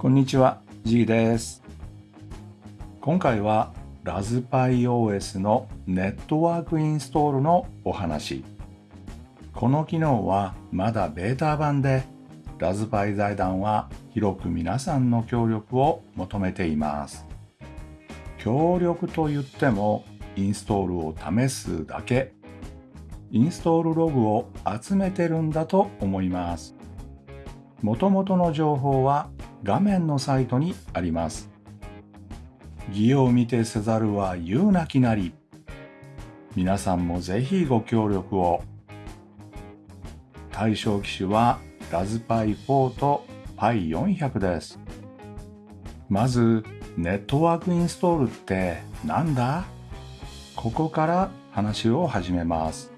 こんにちは、G です。今回はラズパイ OS のネットワークインストールのお話。この機能はまだベータ版で、ラズパイ財団は広く皆さんの協力を求めています。協力と言っても、インストールを試すだけ、インストールログを集めてるんだと思います。もともとの情報は画面のサイトにあります。義を見てせざるは言うなきなり。皆さんもぜひご協力を。対象機種はラズパイ4と Pi400 です。まず、ネットワークインストールってなんだ？ここから話を始めます。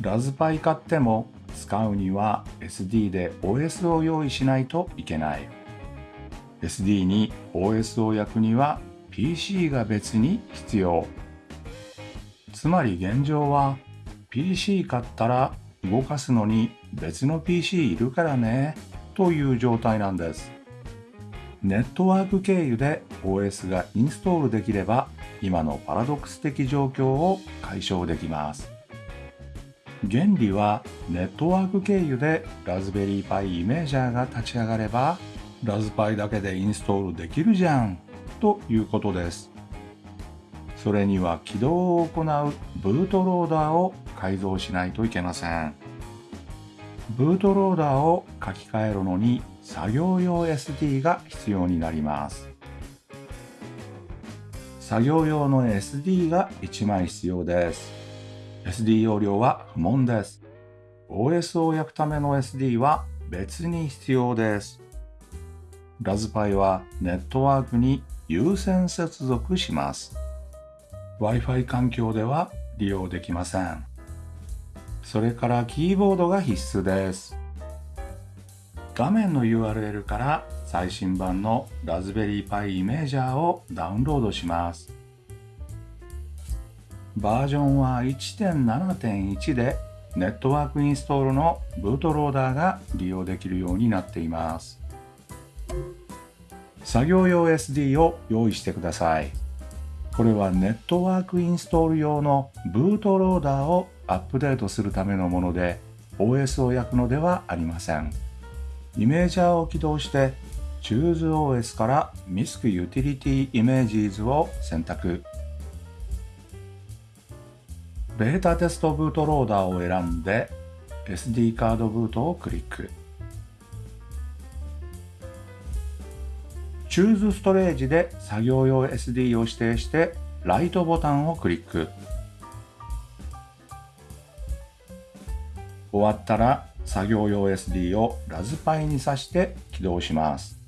ラズパイ買っても使うには SD で OS を用意しないといけない。SD に OS を焼くには PC が別に必要。つまり現状は PC 買ったら動かすのに別の PC いるからねという状態なんです。ネットワーク経由で OS がインストールできれば今のパラドックス的状況を解消できます。原理はネットワーク経由でラズベリーパイイメージャーが立ち上がればラズパイだけでインストールできるじゃんということです。それには起動を行うブートローダーを改造しないといけません。ブートローダーを書き換えるのに作業用 SD が必要になります。作業用の SD が1枚必要です。SD 容量は不問です。OS を焼くための SD は別に必要です。ラズパイはネットワークに優先接続します。Wi-Fi 環境では利用できません。それからキーボードが必須です。画面の URL から最新版のラズベリーパイイメージャーをダウンロードします。バージョンは1.7.1でネットワークインストールのブートローダーが利用できるようになっています。作業用 SD を用意してください。これはネットワークインストール用のブートローダーをアップデートするためのもので OS を焼くのではありません。イメージャーを起動して ChooseOS から MISC Utility Images を選択。ベータテストブートローダーを選んで SD カードブートをクリック。Choose ストレージで作業用 SD を指定してライトボタンをクリック。終わったら作業用 SD をラズパイに挿して起動します。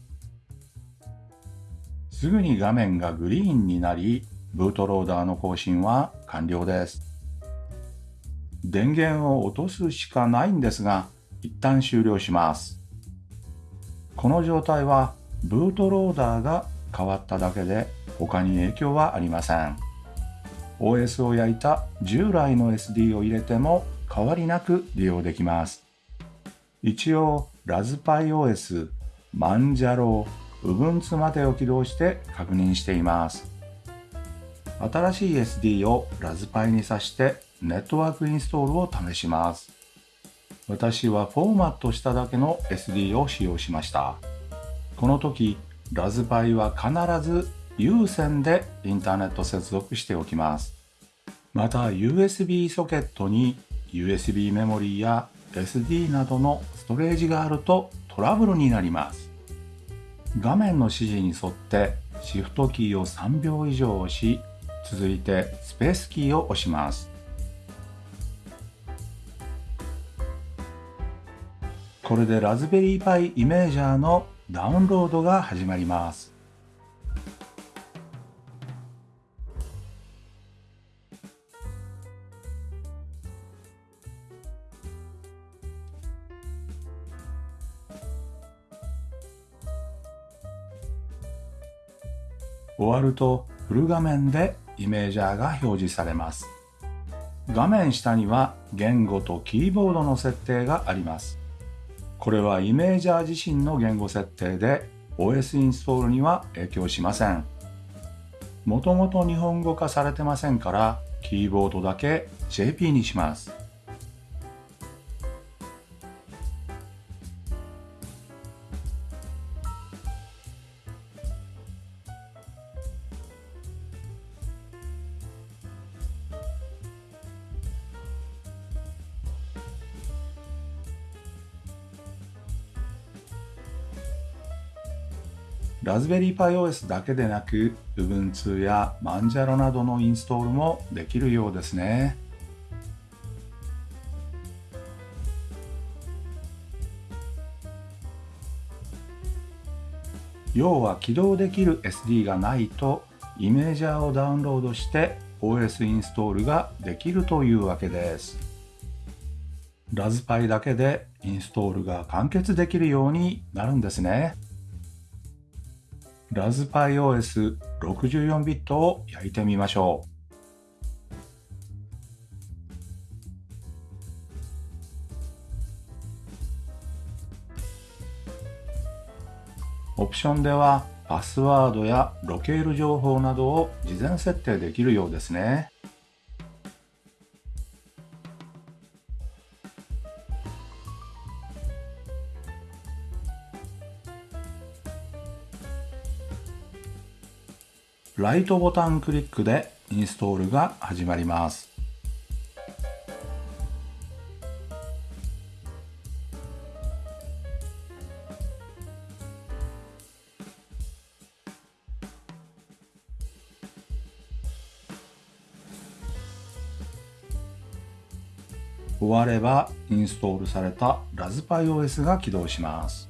すぐに画面がグリーンになり、ブートローダーの更新は完了です。電源を落とすしかないんですが、一旦終了します。この状態はブートローダーが変わっただけで他に影響はありません。OS を焼いた従来の SD を入れても変わりなく利用できます。一応、ラズパイ OS、マンジャロー、Ubuntu までを起動して確認しています。新しい SD をラズパイに挿してネットワークインストールを試します。私はフォーマットしただけの SD を使用しました。この時、ラズパイは必ず有線でインターネット接続しておきます。また USB ソケットに USB メモリーや SD などのストレージがあるとトラブルになります。画面の指示に沿ってシフトキーを3秒以上押し、続いてスペースキーを押します。これでラズベリーパイイメージャーのダウンロードが始まります。終わるとフル画面でイメージャーが表示されます。画面下には言語とキーボードの設定があります。これはイメージャー自身の言語設定で OS インストールには影響しません。もともと日本語化されてませんから、キーボードだけ JP にします。ラズベリーパイ OS だけでなく Ubuntu やマンジャロなどのインストールもできるようですね。要は起動できる SD がないとイメージャーをダウンロードして OS インストールができるというわけです。ラズパイだけでインストールが完結できるようになるんですね。ラズパイ OS64 ビットを焼いてみましょう。オプションではパスワードやロケール情報などを事前設定できるようですね。ライトボタンクリックでインストールが始まります。終わればインストールされたラズパイ OS が起動します。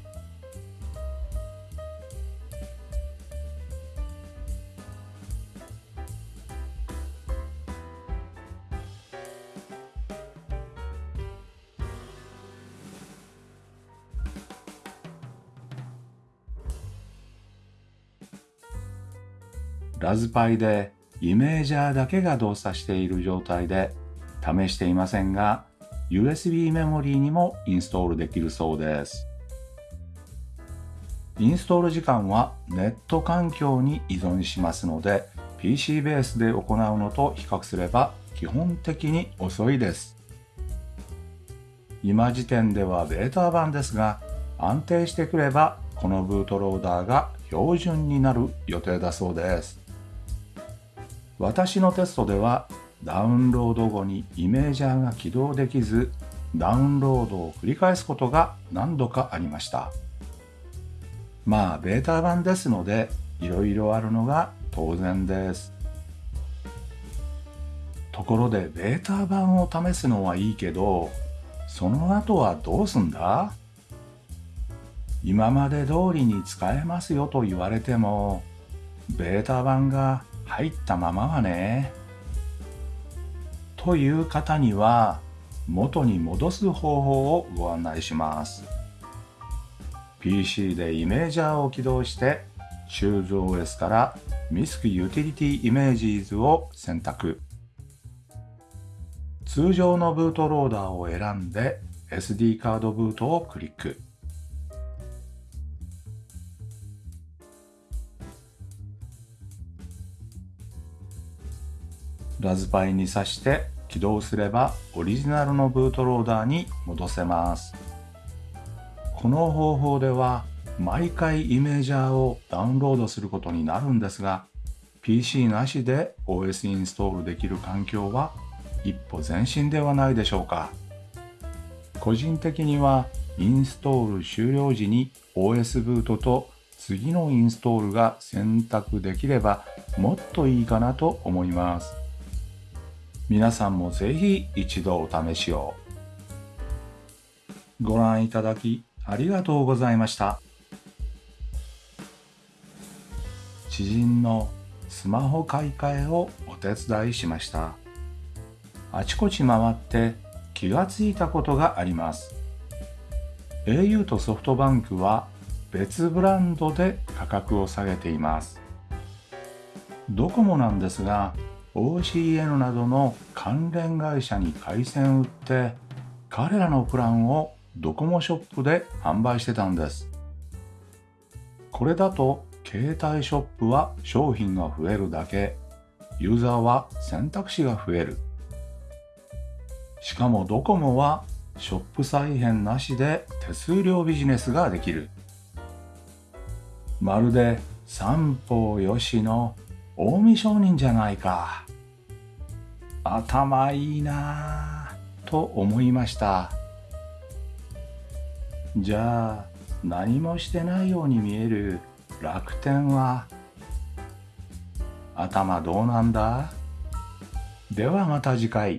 ラズパイでイメージャーだけが動作している状態で試していませんが USB メモリーにもインストールできるそうです。インストール時間はネット環境に依存しますので PC ベースで行うのと比較すれば基本的に遅いです。今時点ではベータ版ですが安定してくればこのブートローダーが標準になる予定だそうです。私のテストではダウンロード後にイメージャーが起動できずダウンロードを繰り返すことが何度かありました。まあベータ版ですのでいろいろあるのが当然です。ところでベータ版を試すのはいいけどその後はどうすんだ？今まで通りに使えますよと言われてもベータ版が入ったままはね。という方には元に戻す方法をご案内します。PC でイメージャーを起動して ChooseOS から MISC Utility Images を選択。通常のブートローダーを選んで SD カードブートをクリック。ラズパイに挿して起動すればオリジナルのブートローダーに戻せます。この方法では毎回イメージャーをダウンロードすることになるんですが PC なしで OS インストールできる環境は一歩前進ではないでしょうか。個人的にはインストール終了時に OS ブートと次のインストールが選択できればもっといいかなと思います。皆さんもぜひ一度お試しを。ご覧いただきありがとうございました。知人のスマホ買い替えをお手伝いしました。あちこち回って気がついたことがあります。au とソフトバンクは別ブランドで価格を下げています。ドコモなんですが OCN などの関連会社に回線売って彼らのプランをドコモショップで販売してたんですこれだと携帯ショップは商品が増えるだけ、ユーザーは選択肢が増える。しかもドコモはショップ再編なしで手数料ビジネスができる。まるで三方よしの近江商人じゃないか。頭いいなぁと思いました。じゃあ何もしてないように見える楽天は頭どうなんだ？ではまた次回。